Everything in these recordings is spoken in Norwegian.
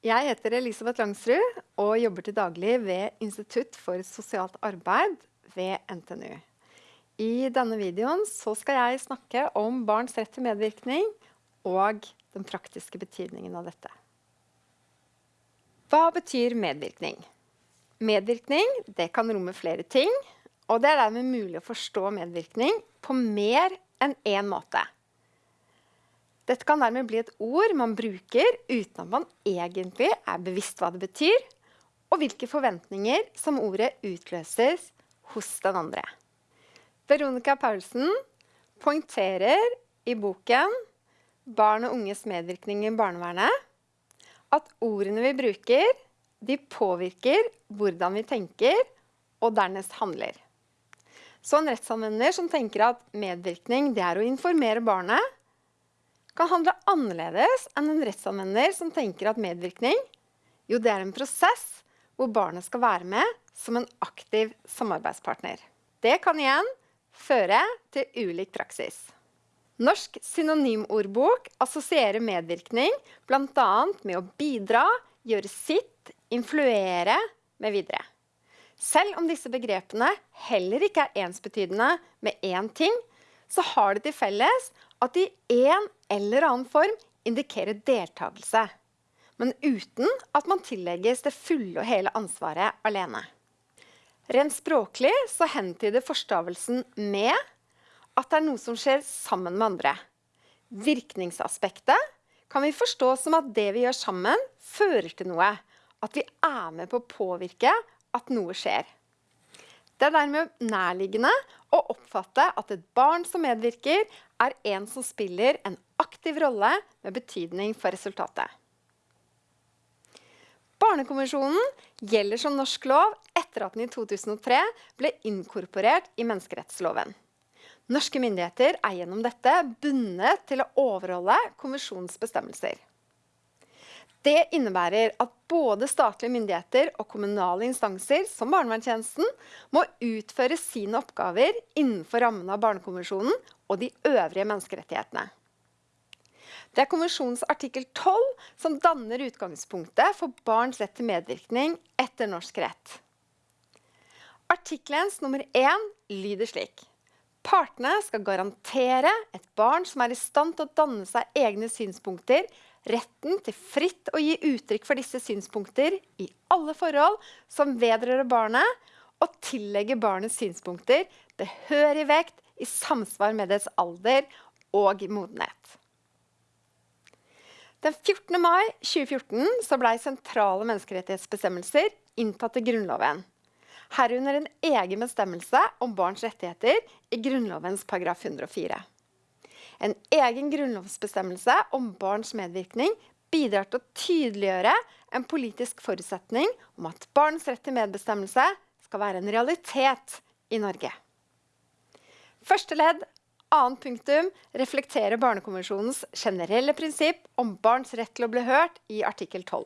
Jeg heter Elisabeth Langsrud og jobber til daglig ved Institutt for sosialt arbeid ved NTNU. I denne videoen skal jeg snakke om barns rett til medvirkning og den praktiske betydningen av dette. Hva betyr medvirkning? Medvirkning kan romme flere ting, og det er dermed mulig å forstå medvirkning på mer enn én måte. Dette kan dermed bli et ord man bruker uten at man egentlig er bevisst hva det betyr, og hvilke forventninger som ordet utløses hos den andre. Veronica Paulsen poengterer i boken 'Barn og unges medvirkning i barnevernet' at ordene vi bruker, de påvirker hvordan vi tenker og dernest handler. Så en rettsanvender som tenker at medvirkning er å informere barnet, kan handle annerledes enn en rettsanvender som tenker at medvirkning jo, det er en prosess hvor barnet skal være med som en aktiv samarbeidspartner. Det kan igjen føre til ulik praksis. Norsk synonymordbok assosierer medvirkning bl.a. med å bidra, gjøre sitt, influere med videre. Selv om disse begrepene heller ikke er ensbetydende med én ting, så har det til felles at de en eller annen form indikerer deltakelse, men uten at man tillegges det fulle og hele ansvaret alene. Rent språklig så hentyder forstavelsen 'med' at det er noe som skjer sammen med andre. Virkningsaspektet kan vi forstå som at det vi gjør sammen, fører til noe. At vi er med på å påvirke at noe skjer. Det er dermed nærliggende å oppfatte at et barn som medvirker, er en som spiller en aktiv rolle med betydning for resultatet. Barnekonvensjonen gjelder som norsk lov etter at den i 2003 ble inkorporert i menneskerettsloven. Norske myndigheter er gjennom dette bundet til å overholde konvensjonens bestemmelser. Det innebærer at både statlige myndigheter og kommunale instanser som barnevernstjenesten må utføre sine oppgaver innenfor rammene av Barnekonvensjonen og de øvrige menneskerettighetene. Det er konvensjonens artikkel 12 som danner utgangspunktet for barns rett til medvirkning etter norsk rett. Artikkelens nummer 1 lyder slik. Partene skal garantere et barn som er i stand til å danne seg egne synspunkter, retten til fritt å gi uttrykk for disse synspunkter i alle forhold som vedrører barnet, og tillegge barnets synspunkter behørig vekt i samsvar med dets alder og modenhet. Den 14. mai 2014 ble sentrale menneskerettighetsbestemmelser inntatt i Grunnloven. Herunder en egen bestemmelse om barns rettigheter i Grunnlovens paragraf 104. En egen grunnlovsbestemmelse om barns medvirkning bidrar til å tydeliggjøre en politisk forutsetning om at barns rett til medbestemmelse skal være en realitet i Norge. Første ledd, annet punktum, reflekterer Barnekonvensjonens generelle prinsipp om barns rett til å bli hørt i artikkel 12.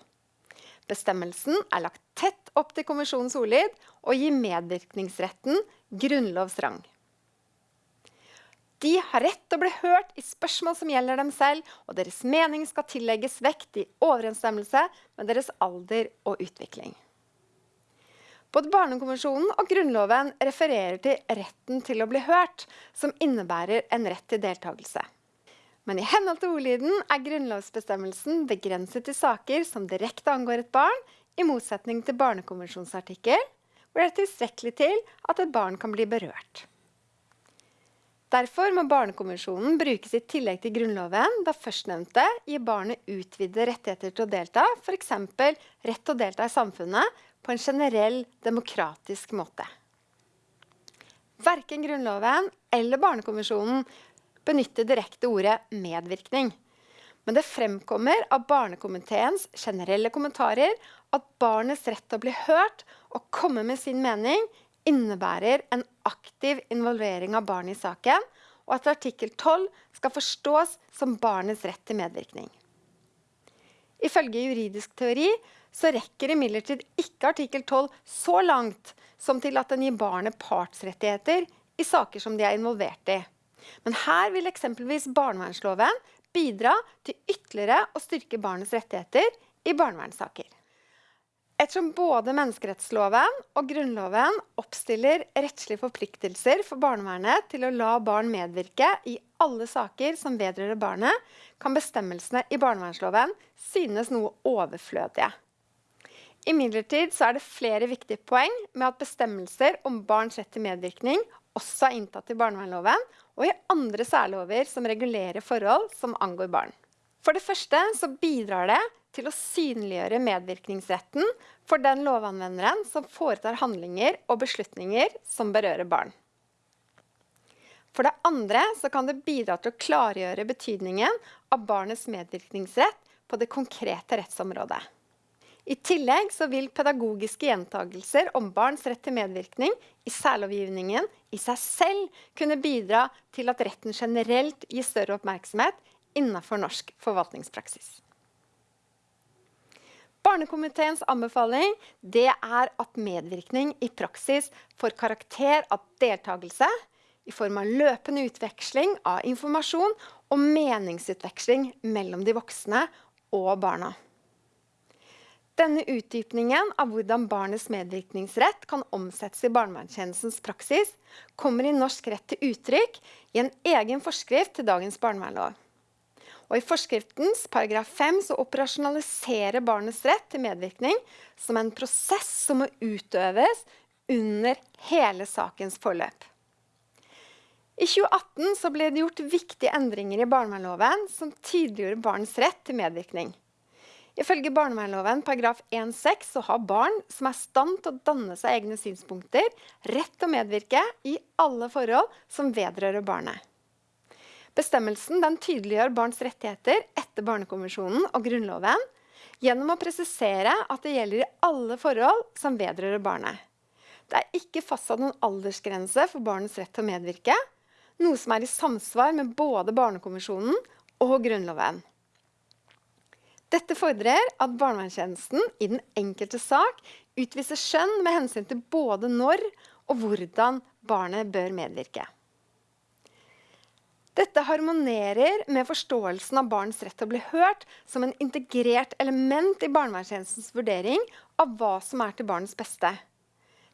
Bestemmelsen er lagt tett opp til konvensjonens ordlyd og gir medvirkningsretten grunnlovsrang. De har rett til å bli hørt i spørsmål som gjelder dem selv, og deres mening skal tillegges vekt i overensstemmelse med deres alder og utvikling. Både Barnekonvensjonen og Grunnloven refererer til retten til å bli hørt, som innebærer en rett til deltakelse. Men i henhold til ordlyden er grunnlovsbestemmelsen begrenset til saker som direkte angår et barn, i motsetning til Barnekonvensjonsartikkel, hvor det er tilstrekkelig til at et barn kan bli berørt. Derfor må Barnekonvensjonen brukes i tillegg til Grunnloven, da førstnevnte gir barnet utvidede rettigheter til å delta, f.eks. rett til å delta i samfunnet på en generell, demokratisk måte. Verken Grunnloven eller Barnekonvensjonen benytter direkte ordet medvirkning. Men det fremkommer av Barnekomiteens generelle kommentarer at barnets rett til å bli hørt og komme med sin mening innebærer en aktiv involvering av barnet i saken, og at artikkel 12 skal forstås som barnets rett til medvirkning. Ifølge juridisk teori så rekker imidlertid ikke artikkel 12 så langt som til at den gir barnet partsrettigheter i saker som de er involvert i. Men her vil eksempelvis barnevernsloven bidra til ytterligere å styrke barnets rettigheter i barnevernssaker. Ettersom både menneskerettsloven og Grunnloven oppstiller rettslige forpliktelser for barnevernet til å la barn medvirke i alle saker som vedrører barnet, kan bestemmelsene i barnevernsloven synes noe overflødige. Imidlertid er det flere viktige poeng med at bestemmelser om barns rett til medvirkning også er inntatt i barnevernloven og i andre særlover som regulerer forhold som angår barn. For det første bidrar det til å synliggjøre medvirkningsretten for den lovanvenderen som foretar handlinger og beslutninger som berører barn. For det andre kan det bidra til å klargjøre betydningen av barnets medvirkningsrett på det konkrete rettsområdet. I tillegg vil pedagogiske gjentagelser om barns rett til medvirkning i særlovgivningen i seg selv kunne bidra til at retten generelt gir større oppmerksomhet innenfor norsk forvaltningspraksis. Barnekomiteens anbefaling er at medvirkning i praksis får karakter av deltakelse i form av løpende utveksling av informasjon og meningsutveksling mellom de voksne og barna. Denne utdypningen av hvordan barnets medvirkningsrett kan omsettes i barnevernstjenestens praksis, kommer i norsk rett til uttrykk i en egen forskrift til dagens barnevernlov. Og I forskriftens paragraf 5 så operasjonaliserer barnets rett til medvirkning som en prosess som må utøves under hele sakens forløp. I 2018 så ble det gjort viktige endringer i barnevernloven som tydeliggjorde barns rett til medvirkning. Ifølge barnevernloven paragraf 1-6 så har barn som er i stand til å danne seg egne synspunkter, rett til å medvirke i alle forhold som vedrører barnet. Bestemmelsen tydeliggjør barns rettigheter etter Barnekonvensjonen og Grunnloven gjennom å presisere at det gjelder i alle forhold som vedrører barnet. Det er ikke fastsatt noen aldersgrense for barnets rett til å medvirke, noe som er i samsvar med både Barnekonvensjonen og Grunnloven. Dette fordrer at barnevernstjenesten i den enkelte sak utviser skjønn med hensyn til både når og hvordan barnet bør medvirke. Dette harmonerer med forståelsen av barns rett til å bli hørt som en integrert element i barnevernstjenestens vurdering av hva som er til barnets beste.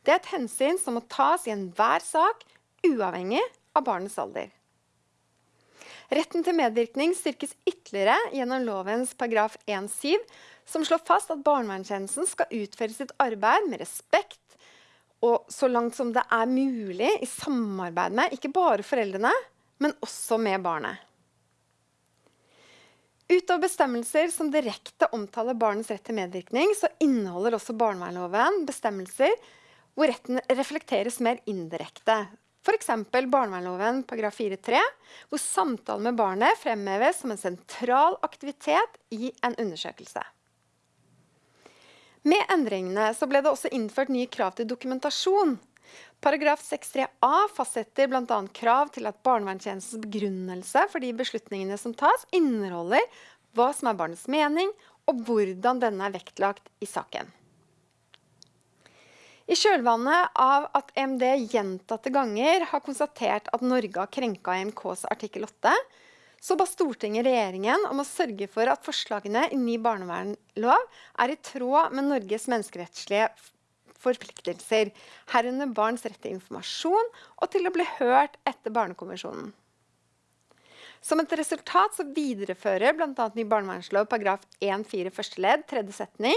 Det er et hensyn som må tas i enhver sak, uavhengig av barnets alder. Retten til medvirkning styrkes ytterligere gjennom lovens paragraf 1-7, som slår fast at barnevernstjenesten skal utføre sitt arbeid med respekt og så langt som det er mulig i samarbeid med ikke bare foreldrene, men også med barnet. Utover bestemmelser som direkte omtaler barnets rett til medvirkning, så inneholder også barnevernloven bestemmelser hvor retten reflekteres mer indirekte. F.eks. barnevernloven paragraf 4-3, hvor samtalen med barnet fremheves som en sentral aktivitet i en undersøkelse. Med endringene ble det også innført nye krav til dokumentasjon Paragraf 63a fastsetter bl.a. krav til at barnevernstjenestens begrunnelse for de beslutningene som tas, inneholder hva som er barnets mening, og hvordan denne er vektlagt i saken. I kjølvannet av at EMD gjentatte ganger har konstatert at Norge har krenka EMKs artikkel 8, så ba Stortinget regjeringen om å sørge for at forslagene i ny barnevernlov er i tråd med Norges menneskerettslige forpliktelser, herunder barns rett til informasjon og til å bli hørt etter Barnekonvensjonen. Som et resultat så viderefører bl.a. ny barnevernslov paragraf 1-4 første ledd tredje setning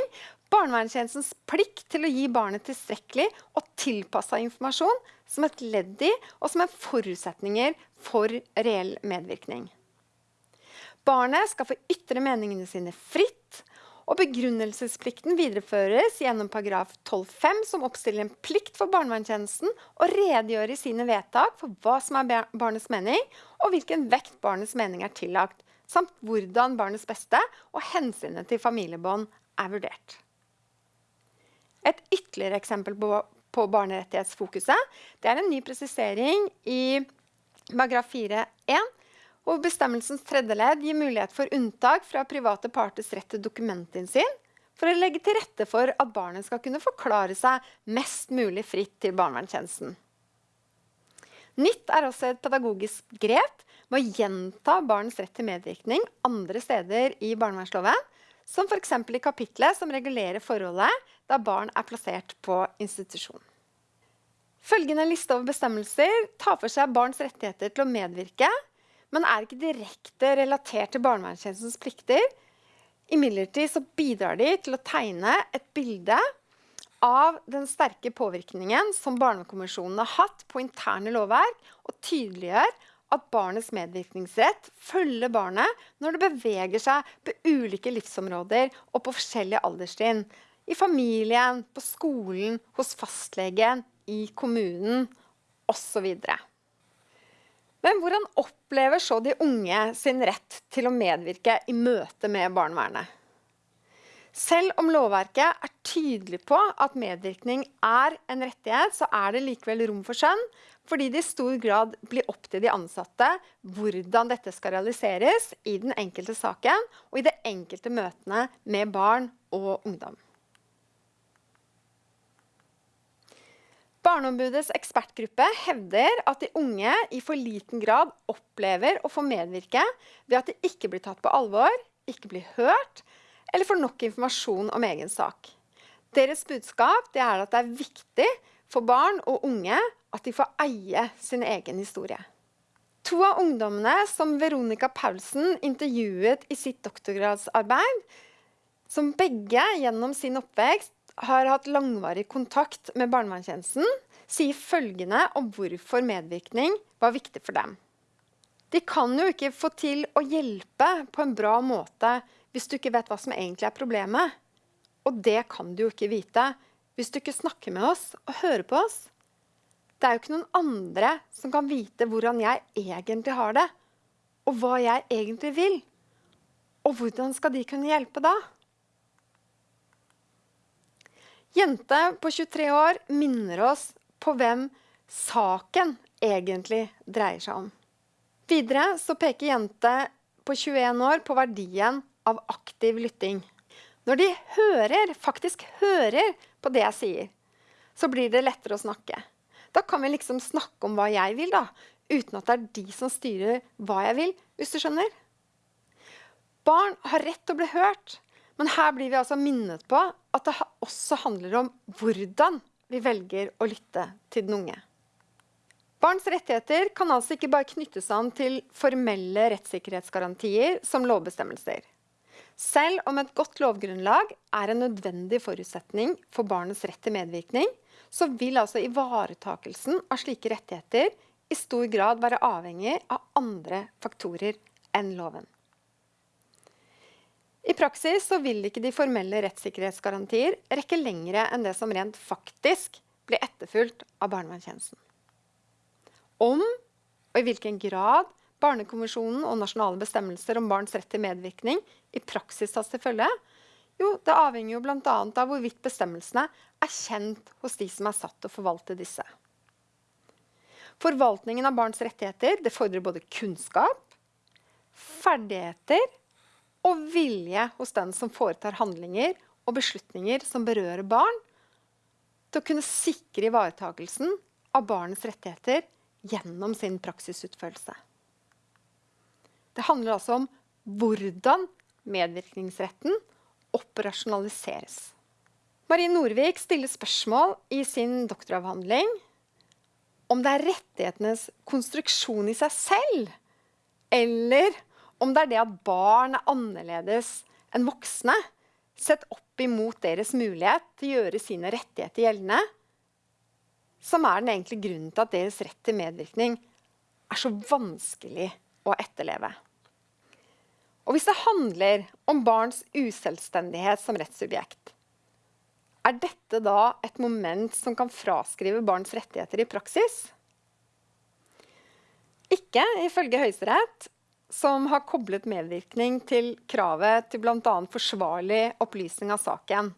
barnevernstjenestens plikt til å gi barnet tilstrekkelig og tilpassa informasjon som et ledd i og som en forutsetninger for reell medvirkning. Barnet skal få ytre meningene sine fritt og begrunnelsesplikten videreføres gjennom paragraf 12-5, som oppstiller en plikt for barnevernstjenesten å redegjøre i sine vedtak for hva som er barnets mening, og hvilken vekt barnets mening er tillagt, samt hvordan barnets beste og hensynet til familiebånd er vurdert. Et ytterligere eksempel på, på barnerettighetsfokuset det er en ny presisering i paragraf 4-1 og bestemmelsens tredje ledd gir mulighet for unntak fra private parters rett til dokumentinnsyn for å legge til rette for at barnet skal kunne forklare seg mest mulig fritt til barnevernstjenesten. Nytt er også et pedagogisk grep med å gjenta barnets rett til medvirkning andre steder i barnevernsloven, som f.eks. i kapitlet som regulerer forholdet da barn er plassert på institusjon. Følgende liste over bestemmelser tar for seg barns rettigheter til å medvirke, men er ikke direkte relatert til barnevernstjenestens plikter. Imidlertid bidrar de til å tegne et bilde av den sterke påvirkningen som Barnekonvensjonen har hatt på interne lovverk, og tydeliggjør at barnets medvirkningsrett følger barnet når det beveger seg på ulike livsområder og på forskjellige alderstrinn. I familien, på skolen, hos fastlegen, i kommunen osv. Men hvordan opplever så de unge sin rett til å medvirke i møte med barnevernet? Selv om lovverket er tydelig på at medvirkning er en rettighet, så er det likevel rom for skjønn, fordi det i stor grad blir opp til de ansatte hvordan dette skal realiseres i den enkelte saken og i de enkelte møtene med barn og ungdom. Barneombudets ekspertgruppe hevder at de unge i for liten grad opplever å få medvirke ved at de ikke blir tatt på alvor, ikke blir hørt, eller får nok informasjon om egen sak. Deres budskap er at det er viktig for barn og unge at de får eie sin egen historie. To av ungdommene som Veronica Paulsen intervjuet i sitt doktorgradsarbeid, som begge gjennom sin oppvekst har hatt langvarig kontakt med barnevernstjenesten, sier følgende om hvorfor medvirkning var viktig for dem. De kan jo ikke få til å hjelpe på en bra måte hvis du ikke vet hva som egentlig er problemet. Og det kan du jo ikke vite hvis du ikke snakker med oss og hører på oss. Det er jo ikke noen andre som kan vite hvordan jeg egentlig har det, og hva jeg egentlig vil. Og hvordan skal de kunne hjelpe da? Jente på 23 år minner oss på hvem saken egentlig dreier seg om. Videre så peker jente på 21 år på verdien av aktiv lytting. Når de hører, faktisk hører på det jeg sier, så blir det lettere å snakke. Da kan vi liksom snakke om hva jeg vil, da, uten at det er de som styrer hva jeg vil, hvis du skjønner. Barn har rett til å bli hørt, men her blir vi altså minnet på at det også handler om hvordan vi velger å lytte til den unge. Barns rettigheter kan altså ikke bare knyttes an til formelle rettssikkerhetsgarantier som lovbestemmelser. Selv om et godt lovgrunnlag er en nødvendig forutsetning for barnets rett til medvirkning, så vil altså ivaretakelsen av slike rettigheter i stor grad være avhengig av andre faktorer enn loven. I praksis så vil ikke de formelle rettssikkerhetsgarantier rekke lengre enn det som rent faktisk blir etterfulgt av barnevernstjenesten. Om og i hvilken grad Barnekonvensjonen og nasjonale bestemmelser om barns rett til medvirkning i praksis tas til følge? Jo, det avhenger jo bl.a. av hvorvidt bestemmelsene er kjent hos de som er satt til å forvalte disse. Forvaltningen av barns rettigheter det fordrer både kunnskap, ferdigheter og vilje hos den som foretar handlinger og beslutninger som berører barn, til å kunne sikre ivaretakelsen av barnets rettigheter gjennom sin praksisutførelse. Det handler altså om hvordan medvirkningsretten operasjonaliseres. Marie Norvik stiller spørsmål i sin doktoravhandling om det er rettighetenes konstruksjon i seg selv, eller om det er det at barn er annerledes enn voksne, sett opp imot deres mulighet til å gjøre sine rettigheter gjeldende, som er den egentlige grunnen til at deres rett til medvirkning er så vanskelig å etterleve. Og hvis det handler om barns uselvstendighet som rettssubjekt, er dette da et moment som kan fraskrive barns rettigheter i praksis? Ikke ifølge Høyesterett, som har koblet medvirkning til kravet til bl.a. forsvarlig opplysning av saken.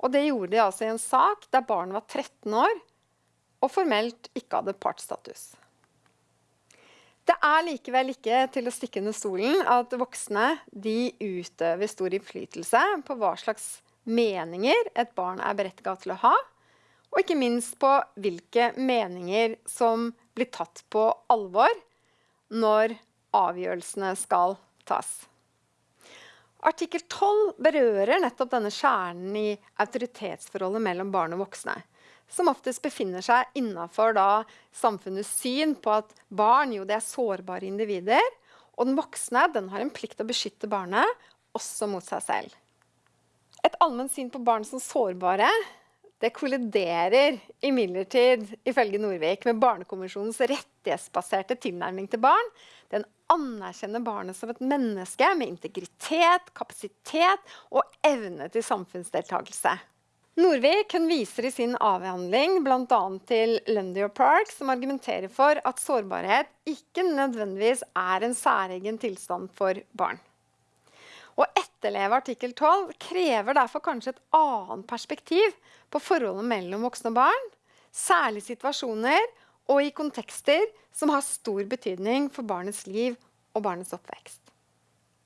Og det gjorde de altså i en sak der barnet var 13 år og formelt ikke hadde partsstatus. Det er likevel ikke til å stikke under stolen at voksne utøver stor innflytelse på hva slags meninger et barn er berettiga til å ha, og ikke minst på hvilke meninger som blir tatt på alvor når avgjørelsene skal tas. Artikkel 12 berører nettopp denne kjernen i autoritetsforholdet mellom barn og voksne. Som oftest befinner seg innafor samfunnets syn på at barn jo, er sårbare individer. Og den voksne den har en plikt til å beskytte barnet, også mot seg selv. Et allment syn på barn som sårbare det kolliderer imidlertid, ifølge Norvik, med Barnekonvensjonens rettighetsbaserte tilnærming til barn. Den anerkjenner barnet som et menneske med integritet, kapasitet og evne til samfunnsdeltakelse. Norvik viser i sin avhandling bl.a. til Lundy og Park, som argumenterer for at sårbarhet ikke nødvendigvis er en særegen tilstand for barn. Å etterleve artikkel 12 krever derfor kanskje et annet perspektiv på forholdet mellom voksne og barn, særlig situasjoner og i kontekster som har stor betydning for barnets liv og barnets oppvekst.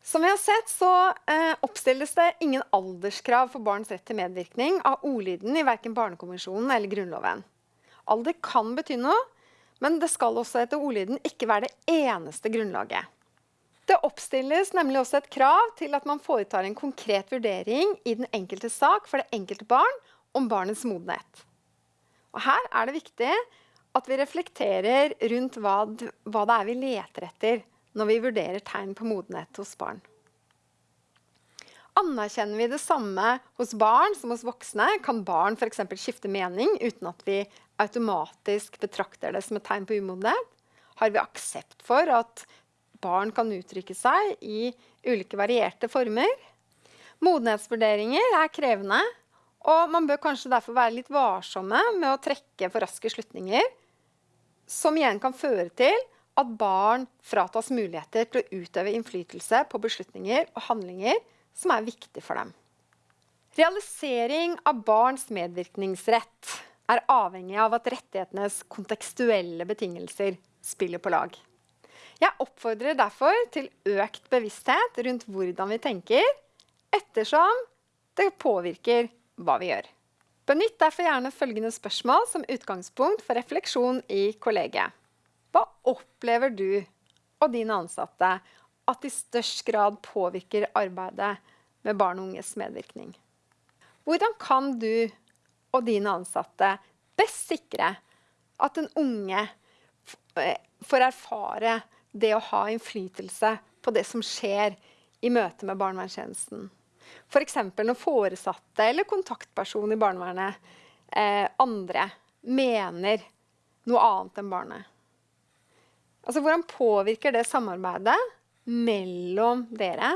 Som vi har sett, så eh, oppstilles det ingen alderskrav for barns rett til medvirkning av ordlyden i verken Barnekonvensjonen eller Grunnloven. Alder kan bety noe, men det skal også etter ordlyden ikke være det eneste grunnlaget. Det oppstilles nemlig også et krav til at man foretar en konkret vurdering i den enkelte sak for det enkelte barn om barnets modenhet. Og her er det viktig at vi reflekterer rundt hva, hva det er vi leter etter når vi vurderer tegn på modenhet hos barn. Anerkjenner vi det samme hos barn som hos voksne, kan barn f.eks. skifte mening uten at vi automatisk betrakter det som et tegn på umodenhet. Har vi aksept for at barn kan uttrykke seg i ulike varierte former. Modenhetsvurderinger er krevende, og man bør kanskje derfor være litt varsomme med å trekke for raske slutninger, som igjen kan føre til at barn fratas muligheter til å utøve innflytelse på beslutninger og handlinger som er viktige for dem. Realisering av barns medvirkningsrett er avhengig av at rettighetenes kontekstuelle betingelser spiller på lag. Jeg oppfordrer derfor til økt bevissthet rundt hvordan vi tenker, ettersom det påvirker hva vi gjør. Benytt derfor gjerne følgende spørsmål som utgangspunkt for refleksjon i kollegiet. Hva opplever du og dine ansatte at i størst grad påvirker arbeidet med barn og unges medvirkning? Hvordan kan du og dine ansatte best sikre at den unge får erfare det å ha innflytelse på det som skjer i møte med barnevernstjenesten. F.eks. Når foresatte eller kontaktperson i barnevernet eh, andre mener noe annet enn barnet. Altså, Hvordan påvirker det samarbeidet mellom dere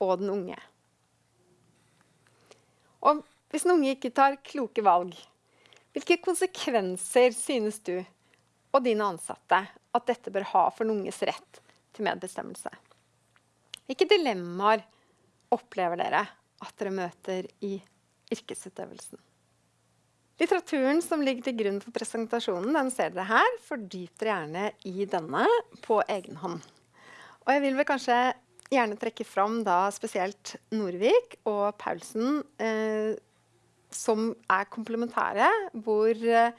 og den unge? Og hvis den unge ikke tar kloke valg, hvilke konsekvenser synes du og dine ansatte at dette bør ha for den unges rett til medbestemmelse. Hvilke dilemmaer opplever dere at dere møter i yrkesutøvelsen? Litteraturen som ligger til grunn for presentasjonen, den ser dere her. Fordyp dere gjerne i denne på egen hånd. Og jeg vil vel kanskje gjerne trekke fram da spesielt Norvik og Paulsen, eh, som er komplementære, hvor eh,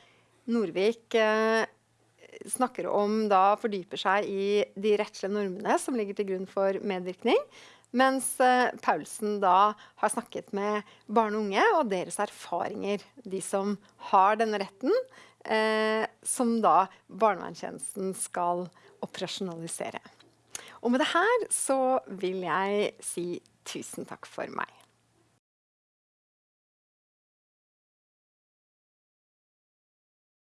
Norvik eh, snakker om da fordyper seg i de rettslige normene som ligger til grunn for medvirkning. Mens eh, Paulsen da har snakket med barn og unge og deres erfaringer. De som har denne retten, eh, som da barnevernstjenesten skal operasjonalisere. Og med det her så vil jeg si tusen takk for meg.